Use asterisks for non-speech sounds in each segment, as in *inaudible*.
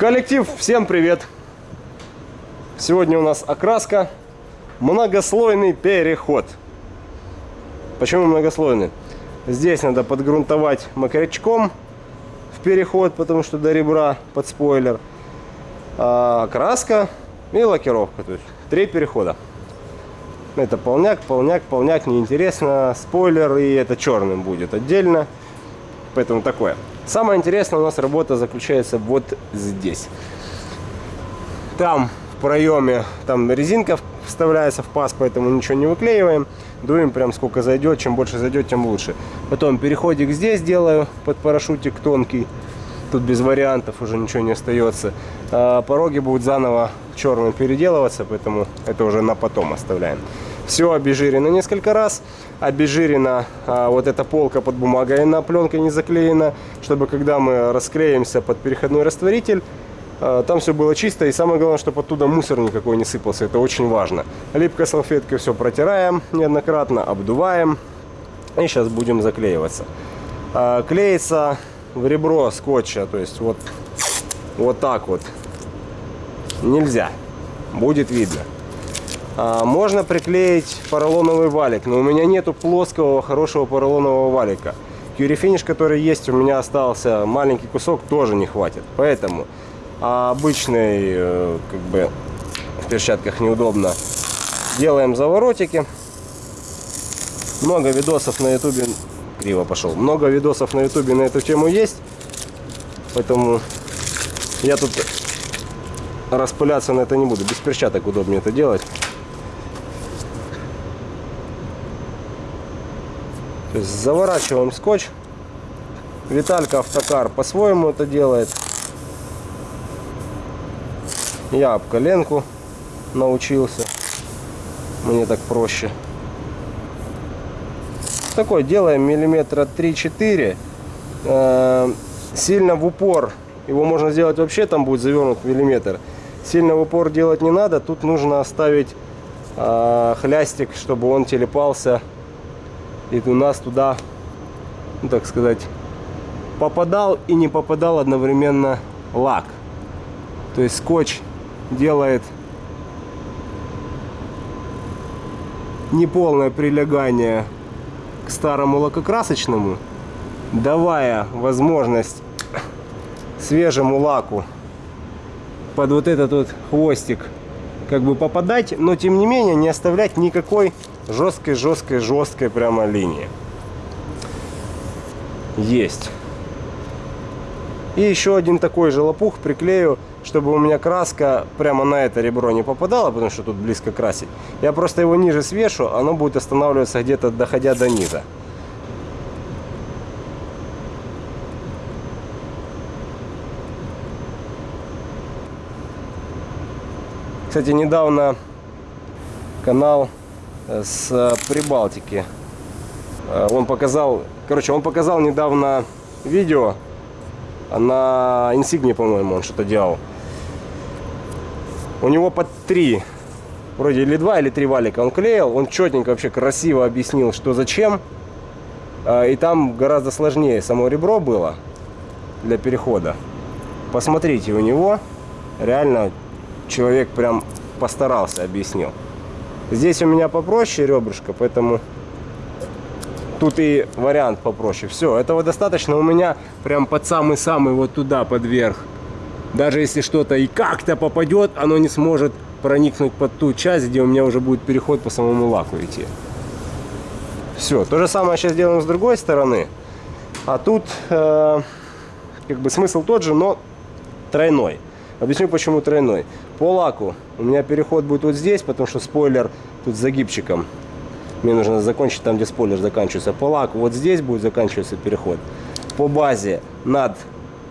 Коллектив, всем привет! Сегодня у нас окраска многослойный переход. Почему многослойный? Здесь надо подгрунтовать мокрячком в переход, потому что до ребра под спойлер. А краска и лакировка. То есть три перехода. Это полняк, полняк, полняк, неинтересно. Спойлер и это черным будет отдельно. Поэтому такое. Самое интересное у нас работа заключается вот здесь. Там в проеме, там резинка вставляется в паз, поэтому ничего не выклеиваем. Дуем прям сколько зайдет, чем больше зайдет, тем лучше. Потом переходик здесь делаю под парашютик тонкий. Тут без вариантов уже ничего не остается. А пороги будут заново черным переделываться, поэтому это уже на потом оставляем. Все обезжирено несколько раз. Обезжирена а, вот эта полка под бумагой на пленкой не заклеена, чтобы когда мы расклеимся под переходной растворитель, а, там все было чисто. И самое главное, чтобы оттуда мусор никакой не сыпался. Это очень важно. Липкой салфеткой все протираем неоднократно, обдуваем. И сейчас будем заклеиваться. А, клеится в ребро скотча, то есть вот, вот так вот. Нельзя. Будет видно. А, можно приклеить поролоновый валик, но у меня нету плоского хорошего поролонового валика. Кьюрифиниш, который есть, у меня остался маленький кусок, тоже не хватит. Поэтому обычный, э, как бы, в перчатках неудобно. Делаем заворотики. Много видосов на ютубе, криво пошел, много видосов на ютубе на эту тему есть. Поэтому я тут распыляться на это не буду. Без перчаток удобнее это делать. То заворачиваем скотч. Виталька Автокар по-своему это делает. Я об коленку научился. Мне так проще. Такой делаем миллиметра 3-4. Э, сильно в упор. Его можно сделать вообще, там будет завернут миллиметр. Сильно в упор делать не надо. Тут нужно оставить э, хлястик, чтобы он телепался и у нас туда, ну, так сказать, попадал и не попадал одновременно лак. То есть скотч делает неполное прилегание к старому лакокрасочному, давая возможность свежему лаку под вот этот вот хвостик как бы попадать, но тем не менее не оставлять никакой жесткой, жесткой, жесткой прямо линии. Есть. И еще один такой же лопух приклею, чтобы у меня краска прямо на это ребро не попадала, потому что тут близко красить. Я просто его ниже свешу, оно будет останавливаться где-то доходя до низа. Кстати, недавно канал с э, Прибалтики. Э, он показал, короче, он показал недавно видео на Insignia, по-моему, он что-то делал. У него под три, вроде или два, или три валика он клеил. Он четенько, вообще красиво объяснил, что зачем. Э, и там гораздо сложнее само ребро было для перехода. Посмотрите, у него реально человек прям постарался, объяснил. Здесь у меня попроще ребрышко, поэтому тут и вариант попроще. Все, этого достаточно. У меня прям под самый-самый вот туда, под верх. Даже если что-то и как-то попадет, оно не сможет проникнуть под ту часть, где у меня уже будет переход по самому лаку идти. Все, то же самое сейчас делаем с другой стороны. А тут э, как бы смысл тот же, но тройной. Объясню, почему тройной. По лаку у меня переход будет вот здесь, потому что спойлер тут с загибчиком. Мне нужно закончить там, где спойлер заканчивается. По лаку вот здесь будет заканчиваться переход. По базе над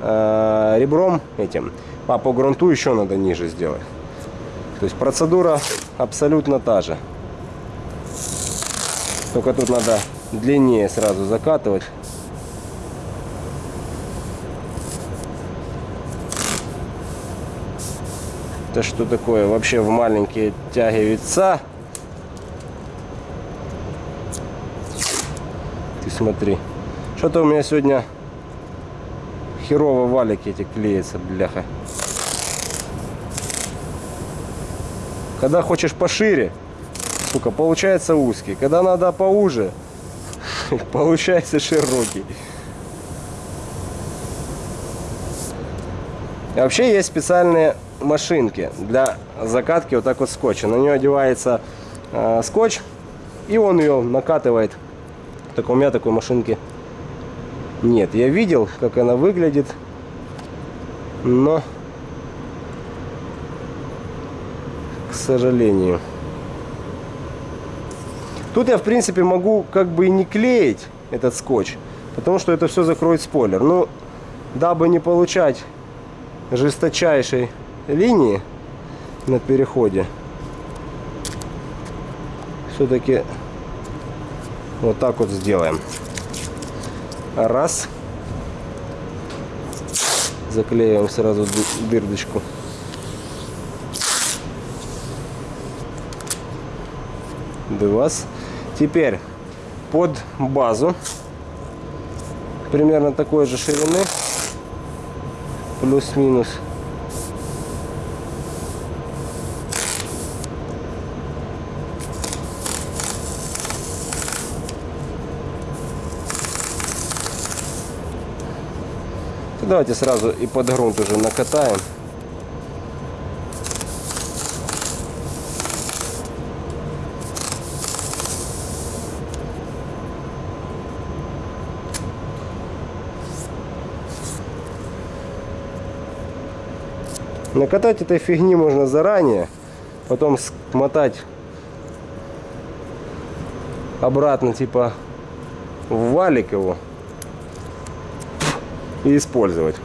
э, ребром этим, а по грунту еще надо ниже сделать. То есть процедура абсолютно та же. Только тут надо длиннее сразу закатывать. это что такое вообще в маленькие тяги вица. Ты смотри. Что-то у меня сегодня херово валики эти клеятся, бляха. Когда хочешь пошире, сука, получается узкий. Когда надо поуже, *laughs* получается широкий. Вообще есть специальные машинки для закатки вот так вот скотча. На нее одевается э, скотч, и он ее накатывает. Так у меня такой машинки нет. Я видел, как она выглядит, но, к сожалению. Тут я, в принципе, могу как бы и не клеить этот скотч, потому что это все закроет спойлер. Но дабы не получать жесточайшей линии на переходе, все-таки вот так вот сделаем. Раз. Заклеиваем сразу дырочку. Два. Теперь под базу примерно такой же ширины плюс-минус Давайте сразу и под грунт уже накатаем. Накатать этой фигни можно заранее, потом смотать обратно типа в валик его и использовать.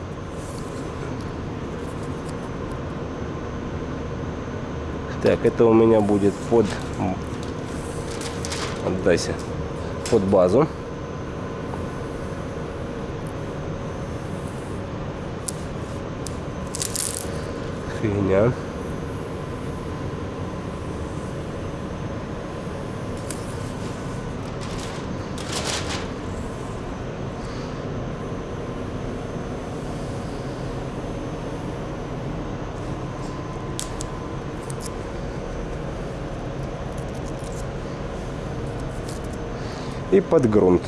Так, это у меня будет под... Отдайся. Под базу. Фигня. И под грунт.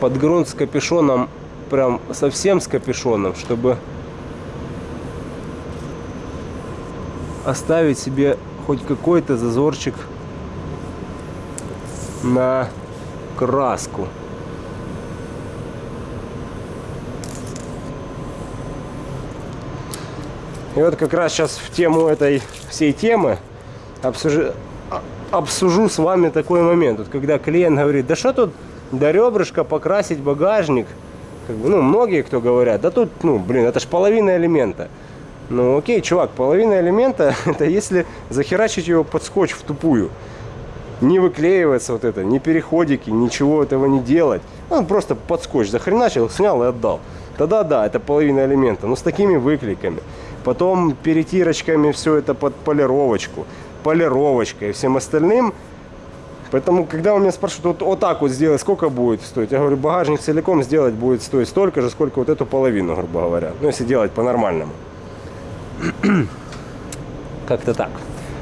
Под грунт с капюшоном, прям совсем с капюшоном, чтобы оставить себе хоть какой-то зазорчик на краску. И вот как раз сейчас в тему этой всей темы обсужу, обсужу с вами такой момент. Вот когда клиент говорит, да что тут до ребрышка покрасить багажник. Как бы, ну, многие кто говорят, да тут, ну, блин, это ж половина элемента. Ну, окей, чувак, половина элемента, *laughs* это если захерачить его под скотч в тупую. Не выклеивается вот это, ни переходики, ничего этого не делать. Он просто под скотч захреначил, снял и отдал. Тогда да, это половина элемента, но с такими выклейками. Потом перетирочками все это под полировочку полировочкой и всем остальным. Поэтому, когда у меня спрашивают, вот, вот так вот сделать, сколько будет стоить? Я говорю, багажник целиком сделать будет стоить столько же, сколько вот эту половину, грубо говоря. Ну, если делать по-нормальному. *clears throat* Как-то так.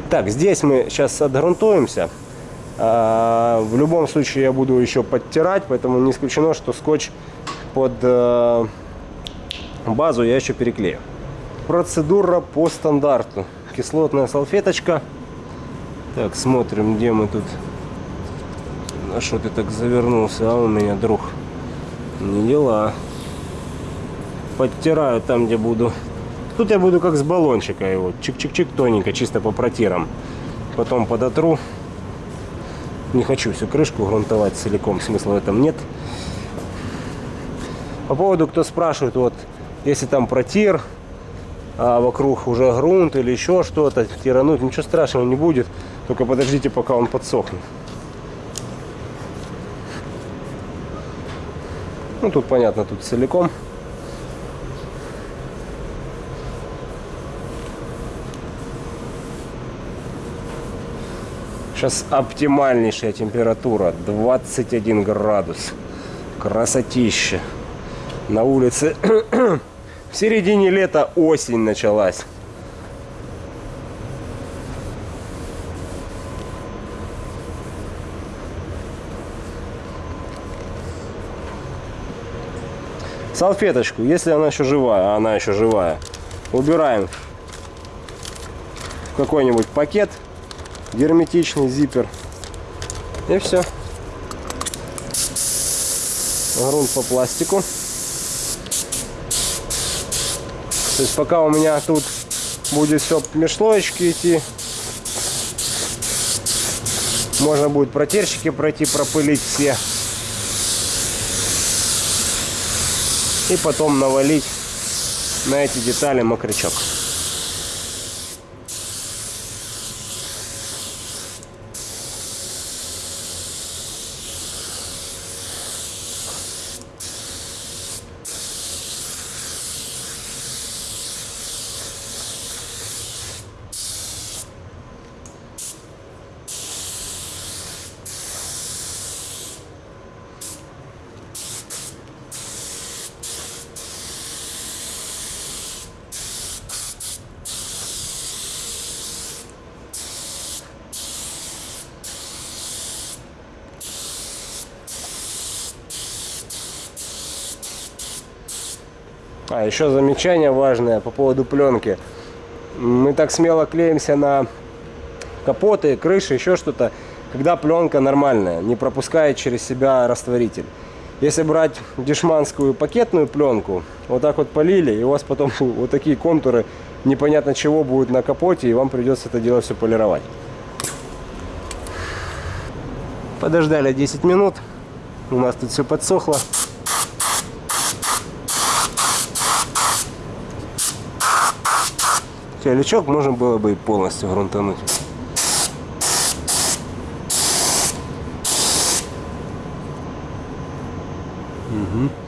Так, здесь мы сейчас отгрунтуемся. А, в любом случае я буду еще подтирать, поэтому не исключено, что скотч под э, базу я еще переклею. Процедура по стандарту. Кислотная салфеточка. Так, смотрим, где мы тут. На что ты так завернулся, а у меня, друг? Не дела. Подтираю там, где буду. Тут я буду как с баллончика его. Чик-чик-чик тоненько, чисто по протирам. Потом подотру. Не хочу всю крышку грунтовать целиком, смысла в этом нет. По поводу, кто спрашивает, вот, если там протир, а вокруг уже грунт или еще что-то, тирануть, ничего страшного не будет. Только подождите, пока он подсохнет. Ну, тут понятно, тут целиком. Сейчас оптимальнейшая температура 21 градус. Красотища. На улице *coughs* в середине лета осень началась. Салфеточку, если она еще живая, а она еще живая, убираем в какой-нибудь пакет, герметичный зиппер. И все. Грунт по пластику. То есть пока у меня тут будет все межслоечки идти, можно будет протерщики пройти, пропылить все. И потом навалить на эти детали мокрячок. Еще замечание важное по поводу пленки. Мы так смело клеимся на капоты, крыши, еще что-то, когда пленка нормальная, не пропускает через себя растворитель. Если брать дешманскую пакетную пленку, вот так вот полили, и у вас потом *laughs* вот такие контуры непонятно чего будут на капоте, и вам придется это дело все полировать. Подождали 10 минут, у нас тут все подсохло. Лючок можно было бы и полностью грунтануть. Угу.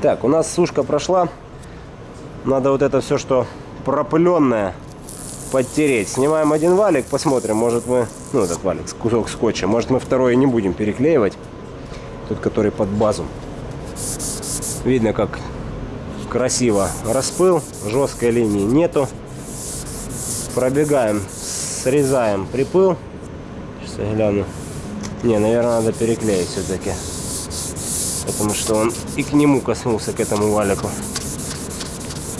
Так, у нас сушка прошла. Надо вот это все, что пропыленное, подтереть. Снимаем один валик, посмотрим, может мы, ну этот валик, кусок скотча, может мы второй не будем переклеивать. Тот, который под базу. Видно, как красиво распыл, жесткой линии нету. Пробегаем, срезаем припыл. Сейчас я гляну. Не, наверное, надо переклеить все-таки. Потому что он и к нему коснулся, к этому валику.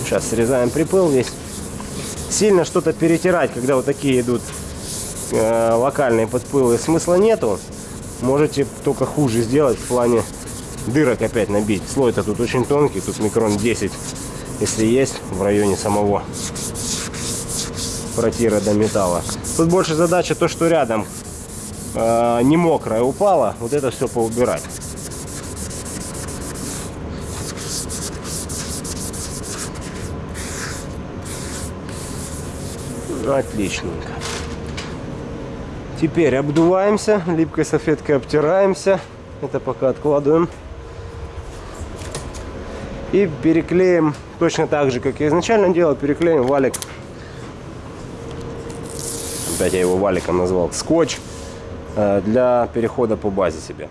Сейчас срезаем припыл весь. Сильно что-то перетирать, когда вот такие идут э, локальные подпылы, смысла нету. Можете только хуже сделать в плане дырок опять набить. Слой-то тут очень тонкий, тут микрон 10, если есть, в районе самого протира до металла. Тут больше задача то, что рядом э, не мокрая упала, вот это все поубирать. Отличненько. Теперь обдуваемся, липкой салфеткой обтираемся. Это пока откладываем. И переклеим точно так же, как я изначально делал, переклеим валик. Опять я его валиком назвал. Скотч э, для перехода по базе себе.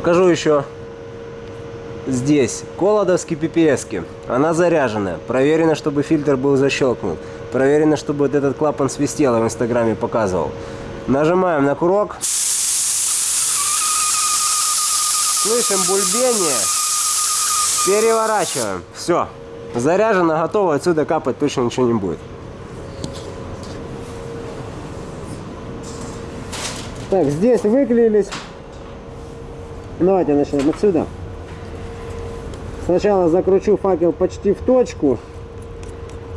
Покажу еще здесь колодовский PPS. -ки. Она заряженная. Проверено, чтобы фильтр был защелкнут. Проверено, чтобы вот этот клапан свистел, я в инстаграме показывал. Нажимаем на курок. Слышим бульбение. Переворачиваем. Все. Заряжено, готово. Отсюда капать точно ничего не будет. Так, здесь выклеились. Давайте начнем отсюда. Сначала закручу факел почти в точку.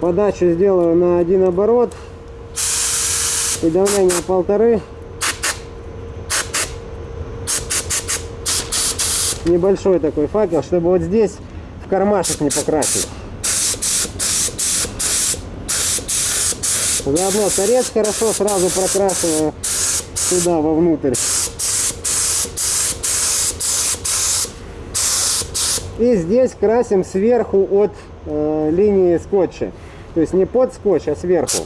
Подачу сделаю на один оборот. И давление полторы. Небольшой такой факел, чтобы вот здесь в кармашек не покрасить. Заодно торец хорошо сразу прокрашиваю сюда, вовнутрь. И здесь красим сверху от э, линии скотча. То есть не под скотч, а сверху.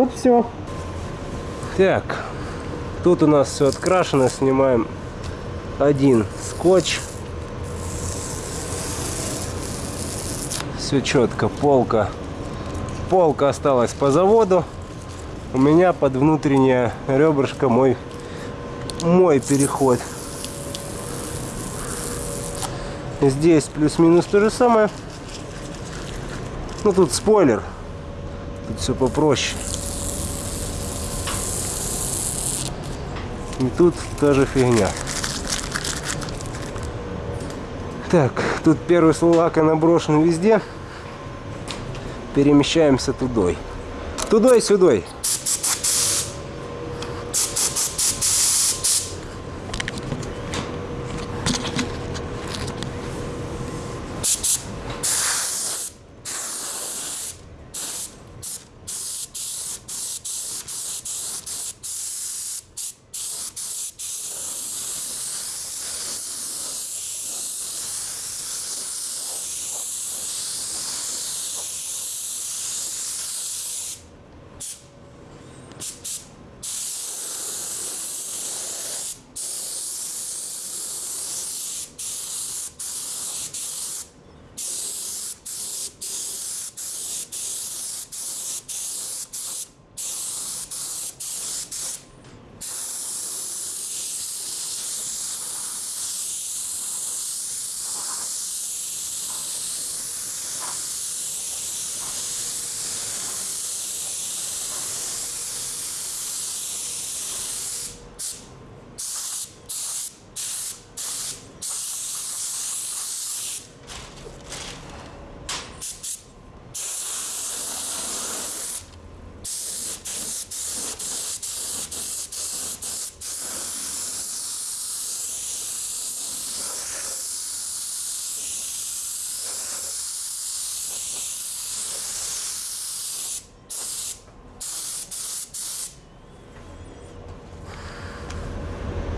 Вот все. Так, тут у нас все открашено, снимаем один скотч. Все четко, полка. Полка осталась по заводу. У меня под внутреннее ребрышко мой, мой переход. Здесь плюс-минус то же самое. Ну тут спойлер. Тут все попроще. И тут та же фигня. Так, тут первый слой лака наброшен везде. Перемещаемся тудой. Тудой,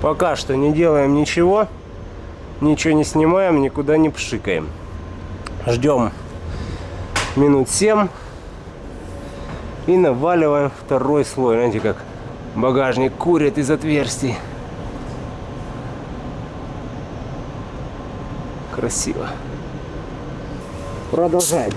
Пока что не делаем ничего, ничего не снимаем, никуда не пшикаем. Ждем минут 7 и наваливаем второй слой. Знаете, как багажник курит из отверстий. Красиво. Продолжаем.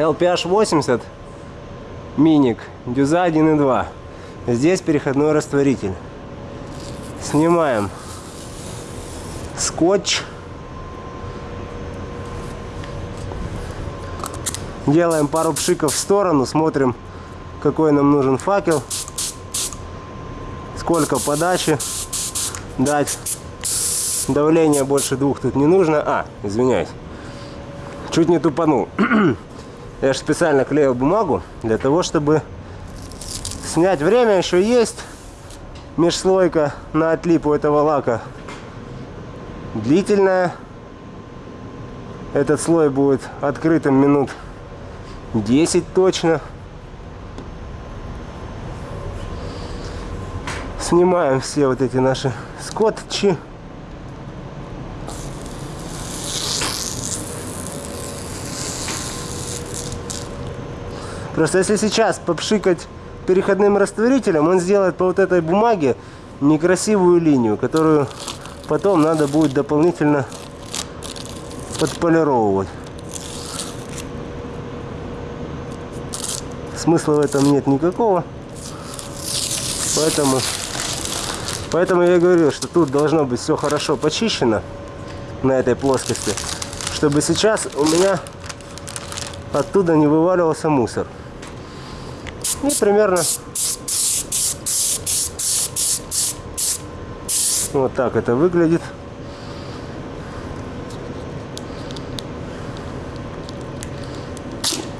LPH 80 миник, дюза 1.2. Здесь переходной растворитель. Снимаем скотч. Делаем пару пшиков в сторону, смотрим, какой нам нужен факел, сколько подачи дать. Давление больше двух тут не нужно. А, извиняюсь. Чуть не тупанул. *clears throat* Я же специально клею бумагу для того, чтобы снять время. Еще есть межслойка на отлип у этого лака. Длительная. Этот слой будет открытым минут 10 точно. Снимаем все вот эти наши скотчи. Просто если сейчас попшикать переходным растворителем, он сделает по вот этой бумаге некрасивую линию, которую потом надо будет дополнительно подполировывать. Смысла в этом нет никакого. Поэтому, поэтому я говорю, что тут должно быть все хорошо почищено на этой плоскости, чтобы сейчас у меня оттуда не вываливался мусор. И примерно вот так это выглядит.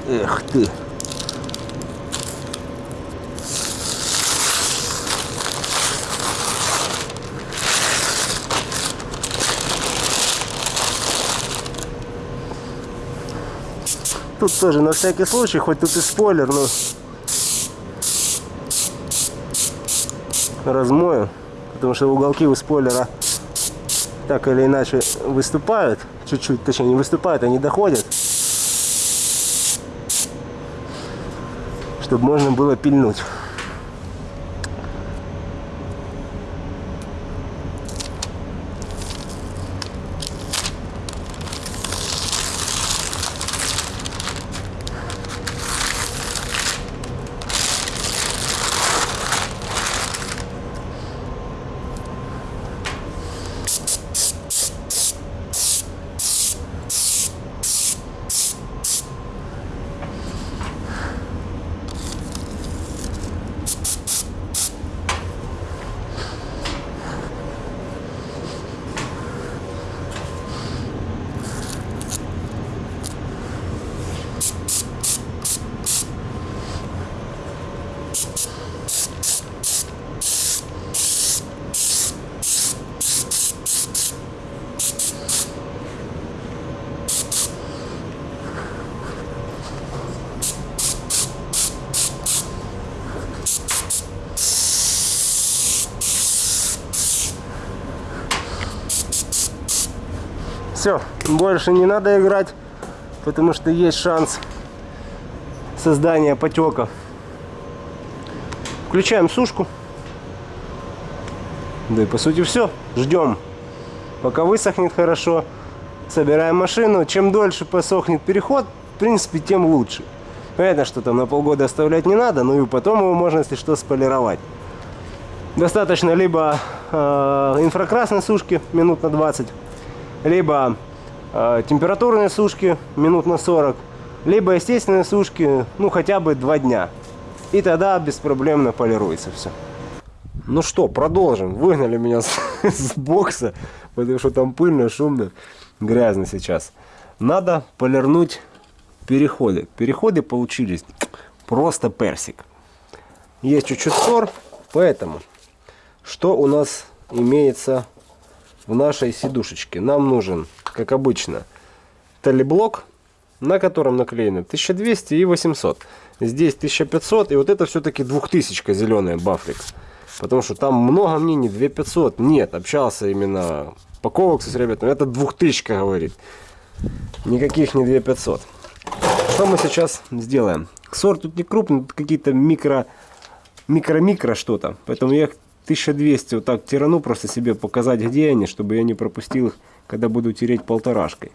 Эх ты. Тут тоже на всякий случай, хоть тут и спойлер, но размою, потому что уголки у спойлера так или иначе выступают, чуть-чуть, точнее не выступают, они доходят, чтобы можно было пильнуть. Все, больше не надо играть, потому что есть шанс создания потеков. Включаем сушку. Да и по сути все. Ждем, пока высохнет хорошо. Собираем машину. Чем дольше посохнет переход, в принципе, тем лучше. Понятно, что там на полгода оставлять не надо, но и потом его можно, если что, сполировать. Достаточно либо э, инфракрасной сушки минут на 20, либо температурные сушки минут на 40, либо естественные сушки, ну хотя бы 2 дня. И тогда беспроблемно полируется все. Ну что, продолжим. Выгнали меня с, *laughs* с бокса, потому что там пыльно, шумно, грязно сейчас. Надо полирнуть переходы. Переходы получились просто персик. Есть чуть-чуть ссор, поэтому что у нас имеется в нашей сидушечке. Нам нужен, как обычно, талиблок, на котором наклеено 1200 и 800. Здесь 1500, и вот это все-таки 2000 зеленая Бафликс. Потому что там много мнений, 2500. Нет, общался именно по коваксу с ребятами. Это 2000 говорит. Никаких не 2500. Что мы сейчас сделаем? Сорт тут не крупный, тут какие-то микро, микро-микро что-то. Поэтому я 1200 вот так тирану, просто себе показать, где они, чтобы я не пропустил их, когда буду тереть полторашкой.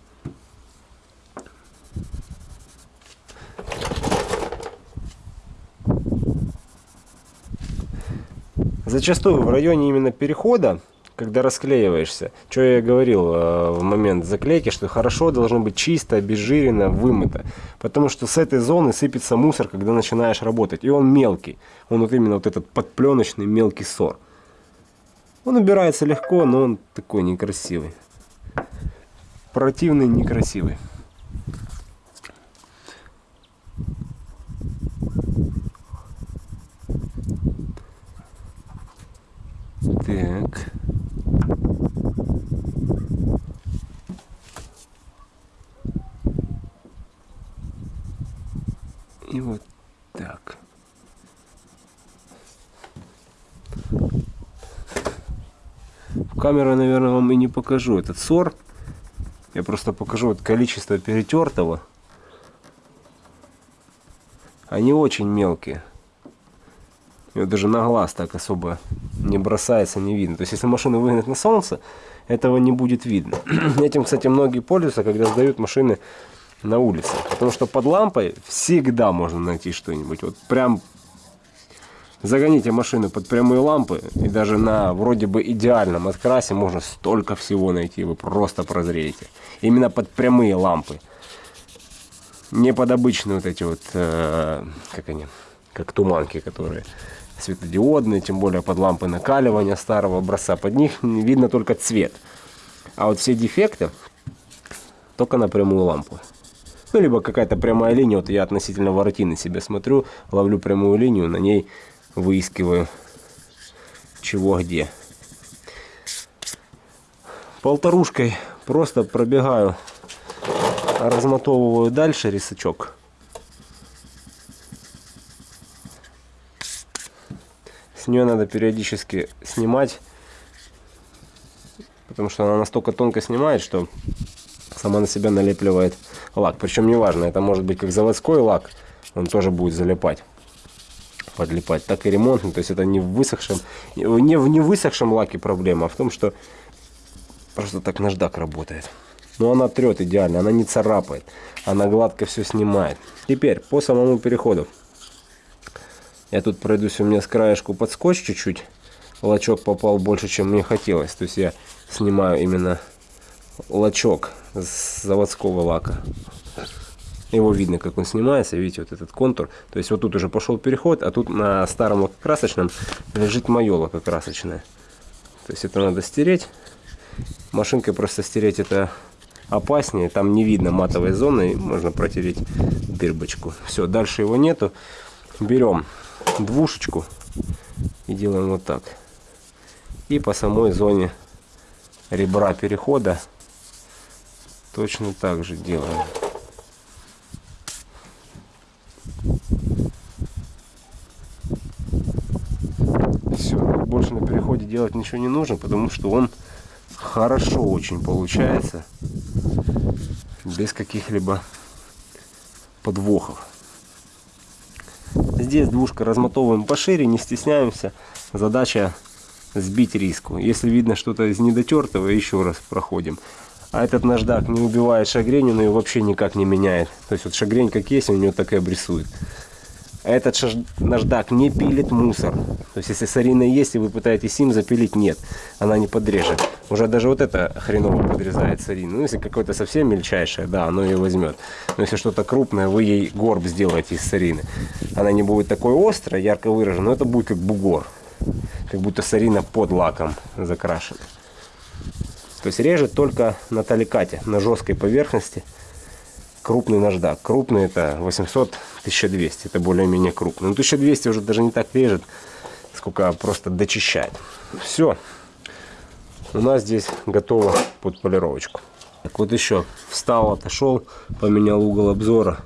Зачастую в районе именно перехода когда расклеиваешься. Что я говорил э, в момент заклейки, что хорошо должно быть чисто, обезжирено, вымыто. Потому что с этой зоны сыпется мусор, когда начинаешь работать. И он мелкий. Он вот именно вот этот подпленочный мелкий сор. Он убирается легко, но он такой некрасивый. Противный, некрасивый. Так. И вот так. камерой, наверное, вам и не покажу этот сор. Я просто покажу вот количество перетертого. Они очень мелкие. И вот даже на глаз так особо не бросается, не видно. То есть, если машину выгнать на солнце, этого не будет видно. *clears throat* Этим, кстати, многие пользуются, когда сдают машины на улице. Потому что под лампой всегда можно найти что-нибудь. Вот прям загоните машину под прямые лампы, и даже на вроде бы идеальном открасе можно столько всего найти, вы просто прозреете. Именно под прямые лампы. Не под обычные вот эти вот, э, как они, как туманки, которые светодиодные, тем более под лампы накаливания старого образца. Под них видно только цвет. А вот все дефекты только на прямую лампу. Ну, либо какая-то прямая линия. Вот я относительно воротины себе смотрю, ловлю прямую линию, на ней выискиваю чего где. Полторушкой просто пробегаю, размотовываю дальше рисачок. С нее надо периодически снимать, потому что она настолько тонко снимает, что сама на себя налепливает лак. Причем неважно, это может быть как заводской лак, он тоже будет залипать подлипать, так и ремонтный. То есть это не в высохшем, не в не высохшем лаке проблема, а в том, что просто так наждак работает. Но она трет идеально, она не царапает, она гладко все снимает. Теперь по самому переходу. Я тут пройдусь, у меня с краешку под скотч чуть-чуть. Лачок попал больше, чем мне хотелось. То есть я снимаю именно лачок с заводского лака. Его видно, как он снимается. Видите, вот этот контур. То есть вот тут уже пошел переход, а тут на старом лакокрасочном лежит мое лакокрасочное. То есть это надо стереть. Машинкой просто стереть это опаснее. Там не видно матовой зоны. Можно протереть дырбочку. Все, дальше его нету. Берем двушечку и делаем вот так. И по самой зоне ребра перехода точно так же делаем. Все, больше на переходе делать ничего не нужно, потому что он хорошо очень получается, без каких-либо подвохов. Здесь двушка размотовываем пошире, не стесняемся. Задача сбить риску. Если видно что-то из недотертого, еще раз проходим. А этот наждак не убивает шагренью, но и вообще никак не меняет. То есть вот шагрень как есть, у него так и обрисует. Этот наждак не пилит мусор. То есть если сарина есть, и вы пытаетесь им запилить, нет, она не подрежет. Уже даже вот это хреново подрезает сарину. Ну, если какое-то совсем мельчайшее, да, оно ее возьмет. Но если что-то крупное, вы ей горб сделаете из сарины. Она не будет такой острой, ярко выраженной, но это будет как бугор. Как будто сарина под лаком закрашена. То есть режет только на таликате, на жесткой поверхности крупный наждак. Крупный это 800-1200, это более-менее крупный. Но 1200 уже даже не так режет, сколько просто дочищает. Все, у нас здесь готово под полировочку. Так вот еще встал, отошел, поменял угол обзора,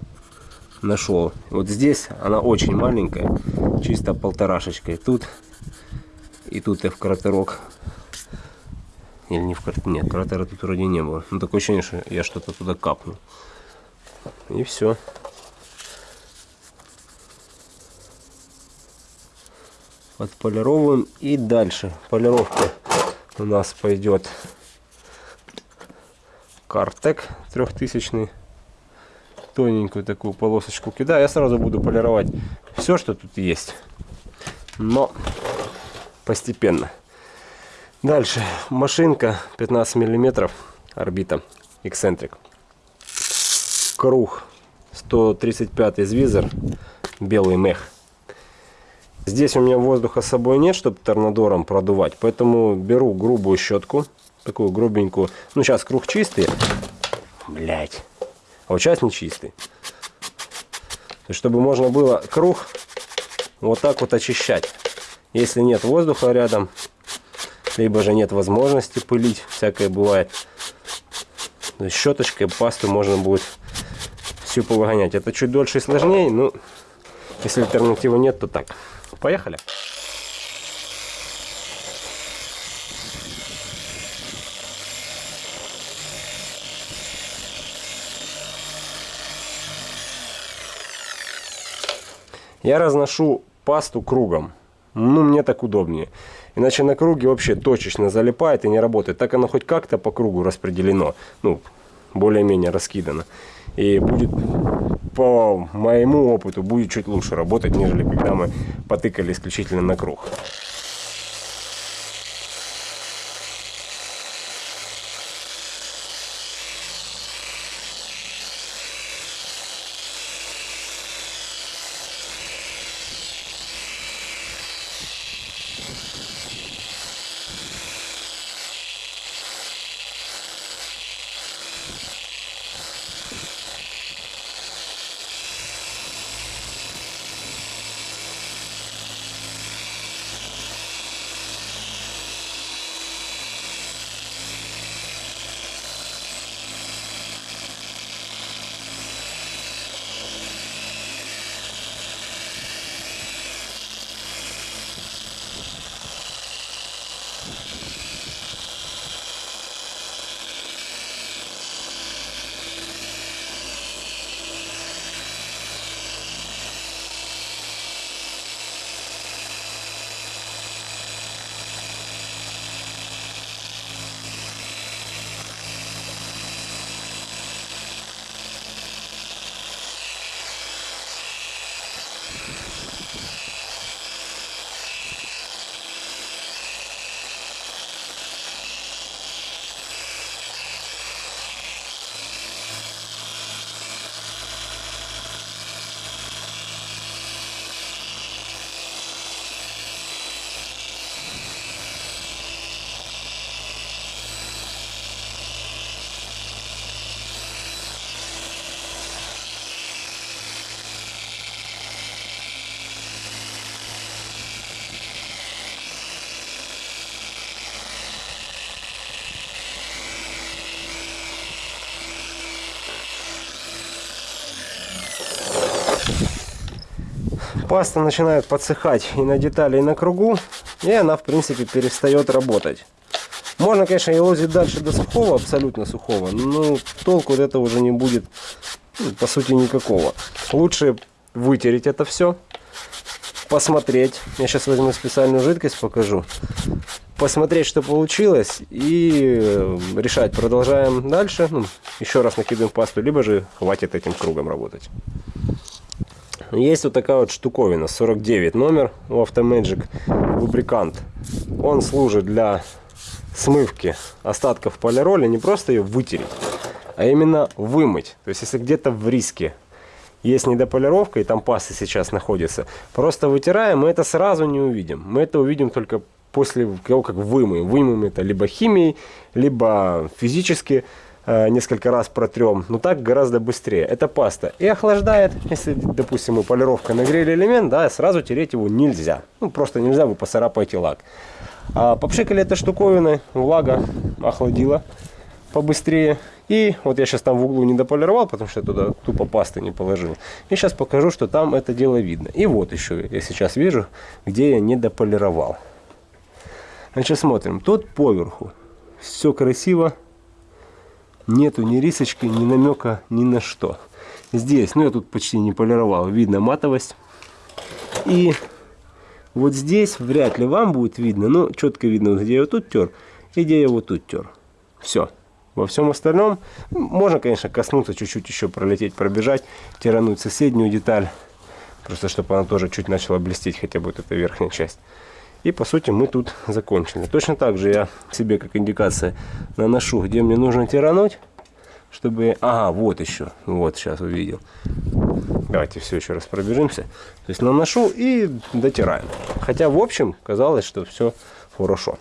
нашел. Вот здесь она очень маленькая, чисто полторашечка. И тут, и тут я в кратерок или не в кратер? Нет, кратера тут вроде не было. Ну, такое ощущение, что я что-то туда капнул. И все. Отполировываем. И дальше. Полировка у нас пойдет Картек трехтысячный. Тоненькую такую полосочку кидаю. Я сразу буду полировать все, что тут есть. Но постепенно. Дальше. Машинка 15 миллиметров орбита эксцентрик. Круг 135 звизер белый мех. Здесь у меня воздуха с собой нет чтобы торнадором продувать поэтому беру грубую щетку такую грубенькую. Ну сейчас круг чистый. Блять а вот сейчас не чистый. Чтобы можно было круг вот так вот очищать. Если нет воздуха рядом либо же нет возможности пылить, всякое бывает. То есть щеточкой пасту можно будет всю погонять. Это чуть дольше и сложнее, но если альтернативы нет, то так. Поехали! Я разношу пасту кругом. Ну, мне так удобнее. Иначе на круге вообще точечно залипает и не работает. Так оно хоть как-то по кругу распределено. Ну, более-менее раскидано. И будет, по моему опыту, будет чуть лучше работать, нежели когда мы потыкали исключительно на круг. Паста начинает подсыхать и на детали, и на кругу, и она, в принципе, перестает работать. Можно, конечно, елозить дальше до сухого, абсолютно сухого, но толку от этого уже не будет, ну, по сути, никакого. Лучше вытереть это все, посмотреть. Я сейчас возьму специальную жидкость, покажу. Посмотреть, что получилось, и э, решать, продолжаем дальше. Ну, еще раз накидываем пасту, либо же хватит этим кругом работать. Есть вот такая вот штуковина, 49 номер у Automagic лубрикант. Он служит для смывки остатков полироли, не просто ее вытереть, а именно вымыть. То есть, если где-то в риске есть недополировка, и там паста сейчас находится, просто вытираем, мы это сразу не увидим. Мы это увидим только после того, как вымоем. Вымоем это либо химией, либо физически. Э, несколько раз протрем, но так гораздо быстрее. Это паста. И охлаждает, если, допустим, мы полировкой нагрели элемент, да, сразу тереть его нельзя. Ну, просто нельзя, вы поцарапаете лак. А попшикали этой штуковиной, влага охладила побыстрее. И вот я сейчас там в углу не дополировал, потому что я туда тупо пасты не положил. И сейчас покажу, что там это дело видно. И вот еще я сейчас вижу, где я не дополировал. Значит, смотрим. Тут поверху. Все красиво нету ни рисочки, ни намека ни на что. Здесь, ну я тут почти не полировал, видно матовость. И вот здесь вряд ли вам будет видно, но четко видно, где я вот тут тер и где я вот тут тер. Все. Во всем остальном можно, конечно, коснуться, чуть-чуть еще пролететь, пробежать, тирануть соседнюю деталь. Просто чтобы она тоже чуть начала блестеть, хотя бы вот эта верхняя часть. И по сути мы тут закончили. Точно так же я себе как индикация наношу, где мне нужно тирануть, чтобы... Ага, вот еще. Вот сейчас увидел. Давайте все еще раз пробежимся. То есть наношу и дотираем. Хотя в общем казалось, что все хорошо.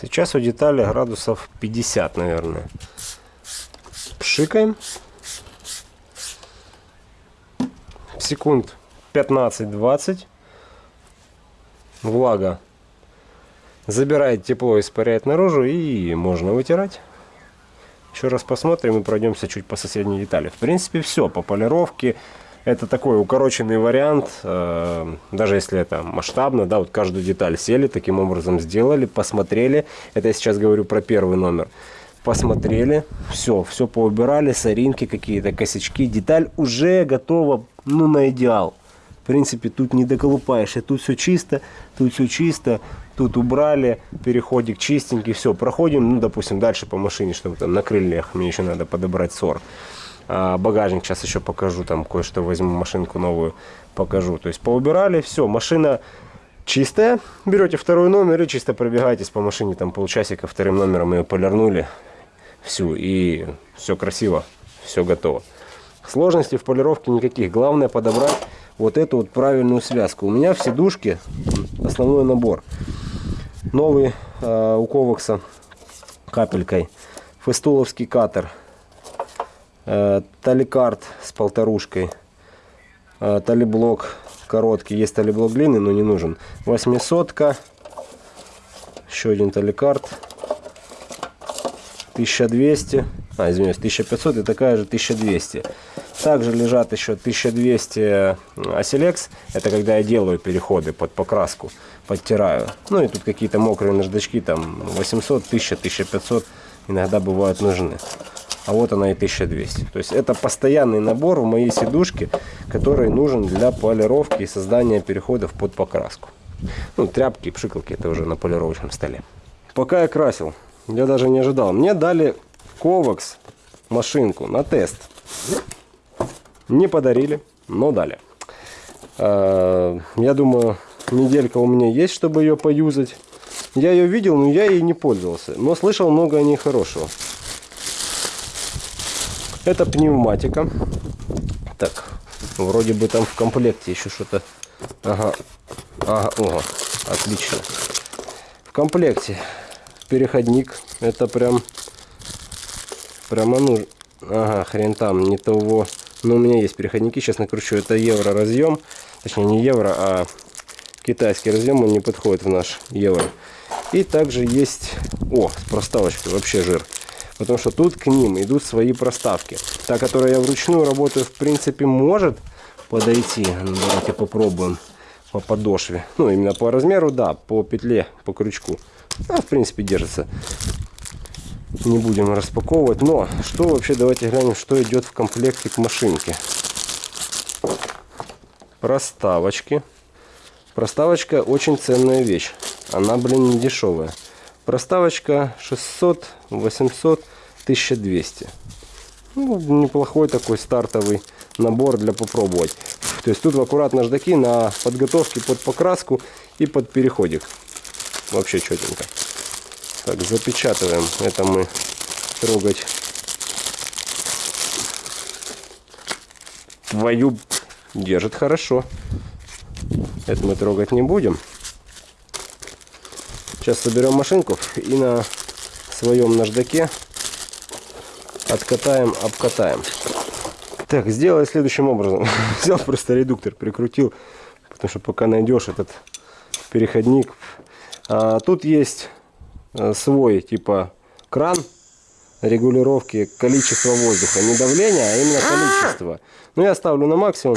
Сейчас у детали градусов 50, наверное. Пшикаем. Секунд 15-20. Влага забирает тепло, испаряет наружу и можно вытирать. Еще раз посмотрим и пройдемся чуть по соседней детали. В принципе, все по полировке. Это такой укороченный вариант, э, даже если это масштабно, да, вот каждую деталь сели, таким образом сделали, посмотрели. Это я сейчас говорю про первый номер. Посмотрели, все, все поубирали, соринки какие-то, косячки. Деталь уже готова, ну, на идеал. В принципе, тут не доколупаешь, и тут все чисто, тут все чисто, тут убрали, переходик чистенький, все, проходим, ну, допустим, дальше по машине, чтобы там на крыльях мне еще надо подобрать сор. А, багажник сейчас еще покажу, там кое-что возьму, машинку новую покажу. То есть поубирали, все, машина чистая. Берете второй номер и чисто пробегаетесь по машине, там полчасика вторым номером ее полирнули всю, и все красиво, все готово. Сложностей в полировке никаких. Главное подобрать вот эту вот правильную связку. У меня в сидушке основной набор. Новый э, у Ковакса капелькой. Фестуловский катер таликард с полторушкой, э, талиблок короткий, есть талиблок длинный, но не нужен. Восьмисотка, еще один таликард, 1200, а, извиняюсь, 1500 и такая же 1200. Также лежат еще 1200 Оселекс, это когда я делаю переходы под покраску, подтираю. Ну и тут какие-то мокрые наждачки, там 800, 1000, 1500 иногда бывают нужны а вот она и 1200. То есть это постоянный набор в моей сидушке, который нужен для полировки и создания переходов под покраску. Ну, тряпки пшикалки это уже на полировочном столе. Пока я красил, я даже не ожидал. Мне дали Ковакс машинку на тест. Не подарили, но дали. А, я думаю, неделька у меня есть, чтобы ее поюзать. Я ее видел, но я ей не пользовался. Но слышал много о ней хорошего. Это пневматика. Так, вроде бы там в комплекте еще что-то. Ага, ага, ого, отлично. В комплекте переходник. Это прям, прямо нужно. Ага, хрен там, не того. Но у меня есть переходники, сейчас накручу. Это евро разъем. Точнее, не евро, а китайский разъем. Он не подходит в наш евро. И также есть... О, с проставочкой, вообще жир потому что тут к ним идут свои проставки. Та, которая я вручную работаю, в принципе, может подойти. Ну, давайте попробуем по подошве. Ну, именно по размеру, да, по петле, по крючку. А, в принципе, держится. Не будем распаковывать. Но, что вообще, давайте глянем, что идет в комплекте к машинке. Проставочки. Проставочка очень ценная вещь. Она, блин, не дешевая. Проставочка 600, 800, 1200. Ну, неплохой такой стартовый набор для попробовать. То есть тут аккуратно наждаки на подготовке под покраску и под переходик. Вообще четенько. Так, запечатываем. Это мы трогать. Твою держит хорошо. Это мы трогать не будем. Сейчас соберем машинку и на своем наждаке откатаем, обкатаем. Так, сделай следующим образом. *laughs* Взял просто редуктор, прикрутил, потому что пока найдешь этот переходник. А, тут есть э, свой типа кран регулировки количества воздуха. Не давление, а именно количество. Ну, я ставлю на максимум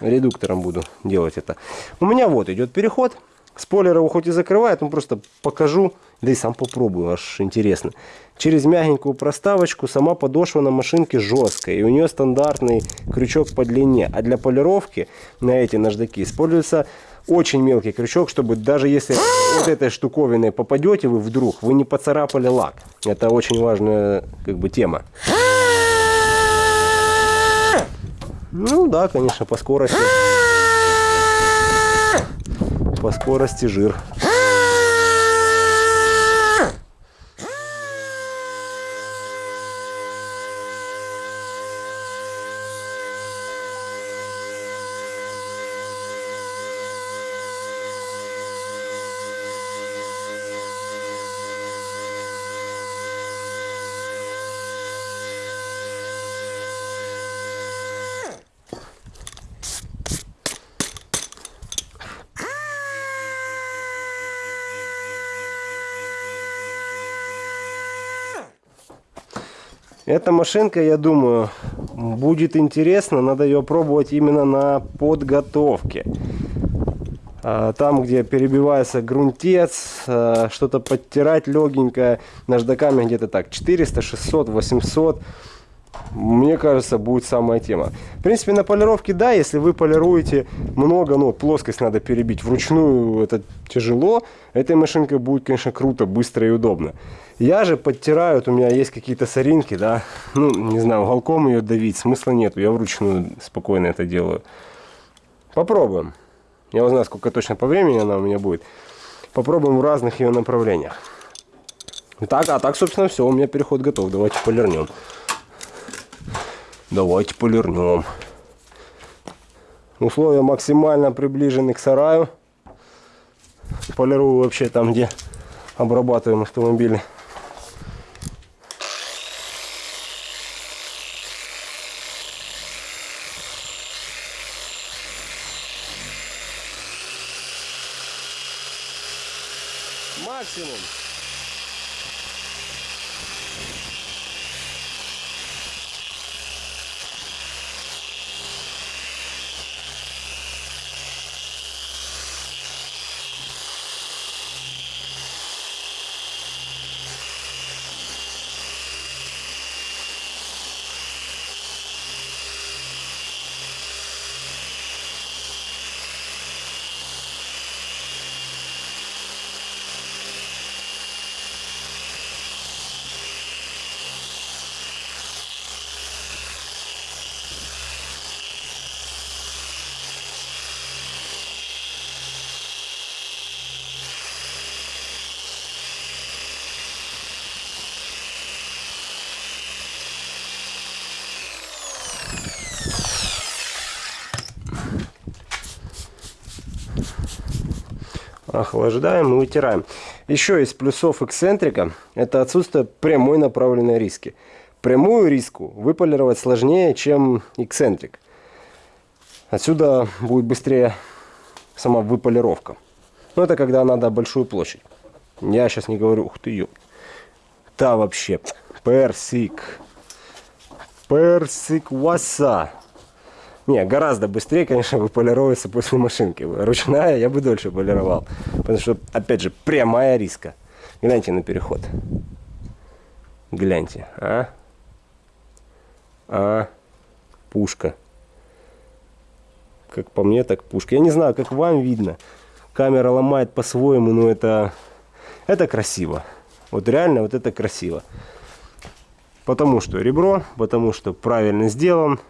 редуктором буду делать это. У меня вот идет переход. Спойлер его хоть и закрывает, но просто покажу, да и сам попробую, аж интересно. Через мягенькую проставочку сама подошва на машинке жесткая, и у нее стандартный крючок по длине. А для полировки на эти наждаки используется очень мелкий крючок, чтобы даже если вот этой штуковиной попадете вы вдруг, вы не поцарапали лак. Это очень важная как бы тема. Ну да, конечно, по скорости. По скорости жир. Эта машинка, я думаю, будет интересна. Надо ее пробовать именно на подготовке. А, там, где перебивается грунтец, а, что-то подтирать легенькое. Наждаками где-то так 400, 600, 800 мне кажется, будет самая тема. В принципе, на полировке, да, если вы полируете много, ну, плоскость надо перебить вручную, это тяжело. Этой машинкой будет, конечно, круто, быстро и удобно. Я же подтираю, вот у меня есть какие-то соринки, да, ну, не знаю, уголком ее давить, смысла нету, я вручную спокойно это делаю. Попробуем. Я узнаю, сколько точно по времени она у меня будет. Попробуем в разных ее направлениях. Так, а так, собственно, все, у меня переход готов. Давайте полирнем. Давайте полирнем. Условия максимально приближены к сараю. Полирую вообще там, где обрабатываем автомобили. Охлаждаем и вытираем. Еще из плюсов эксцентрика это отсутствие прямой направленной риски. Прямую риску выполировать сложнее, чем эксцентрик. Отсюда будет быстрее сама выполировка. Но это когда надо большую площадь. Я сейчас не говорю, ух ты, ёп. Да вообще, персик. Персик васа. Не, гораздо быстрее, конечно, *laughs* выполировывается после машинки. Ручная я бы дольше полировал. Потому что, опять же, прямая риска. Гляньте на переход. Гляньте, а? А? Пушка. Как по мне, так пушка. Я не знаю, как вам видно. Камера ломает по-своему, но это... Это красиво. Вот реально вот это красиво. Потому что ребро, потому что правильно сделан.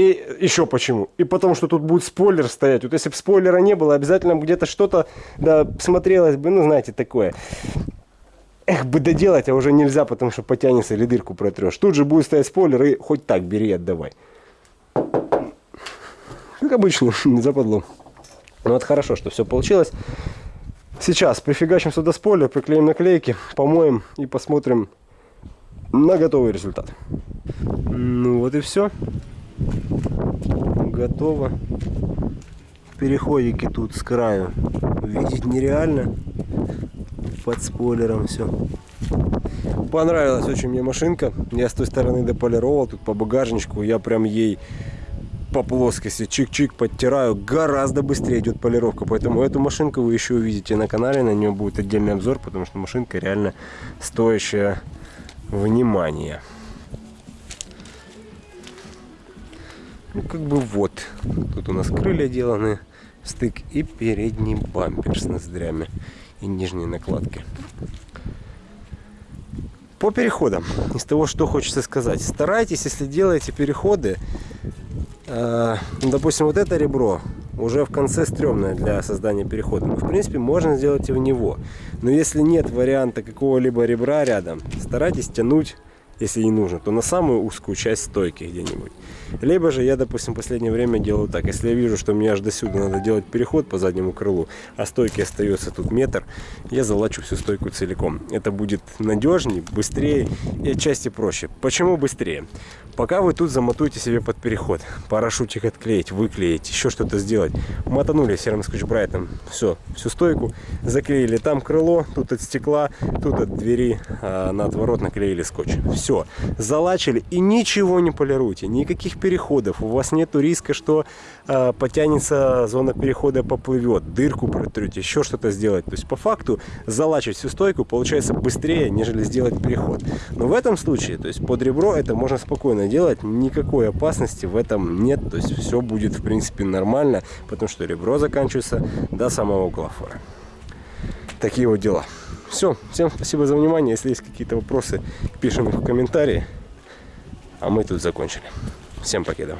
И еще почему? И потому что тут будет спойлер стоять. Вот если бы спойлера не было, обязательно где-то что-то да, смотрелось бы, ну, знаете, такое. Эх, бы доделать, а уже нельзя, потому что потянется или дырку протрешь. Тут же будет стоять спойлер, и хоть так бери отдавай. Как обычно, *laughs* западло. Ну вот хорошо, что все получилось. Сейчас прифигачим сюда спойлер, приклеим наклейки, помоем и посмотрим на готовый результат. Ну вот и все готово. Переходики тут с краю видеть нереально. Под спойлером все. Понравилась очень мне машинка. Я с той стороны дополировал, тут по багажничку. Я прям ей по плоскости чик-чик подтираю. Гораздо быстрее идет полировка. Поэтому эту машинку вы еще увидите на канале. На нее будет отдельный обзор, потому что машинка реально стоящая внимания. Ну, как бы вот. Тут у нас крылья деланы, стык и передний бампер с ноздрями и нижней накладки. По переходам, из того, что хочется сказать. Старайтесь, если делаете переходы, э, допустим, вот это ребро уже в конце стрёмное для создания перехода. Но, в принципе, можно сделать и в него. Но если нет варианта какого-либо ребра рядом, старайтесь тянуть если не нужно, то на самую узкую часть стойки где-нибудь. Либо же я, допустим, в последнее время делаю так. Если я вижу, что мне аж до сюда надо делать переход по заднему крылу, а стойки остается тут метр, я залачу всю стойку целиком. Это будет надежнее, быстрее и отчасти проще. Почему быстрее? Пока вы тут замотуете себе под переход, парашютик отклеить, выклеить, еще что-то сделать. Мотанули серым скотч-брайтом, все, всю стойку, заклеили там крыло, тут от стекла, тут от двери а, на отворот наклеили скотч. Все, залачили и ничего не полируйте, никаких переходов, у вас нету риска, что а, потянется зона перехода, поплывет, дырку протрете, еще что-то сделать. То есть по факту залачивать всю стойку получается быстрее, нежели сделать переход. Но в этом случае, то есть под ребро это можно спокойно делать, никакой опасности в этом нет, то есть все будет в принципе нормально, потому что ребро заканчивается до самого угла. Такие вот дела. Все, всем спасибо за внимание, если есть какие-то вопросы, пишем их в комментарии, а мы тут закончили. Всем покедов.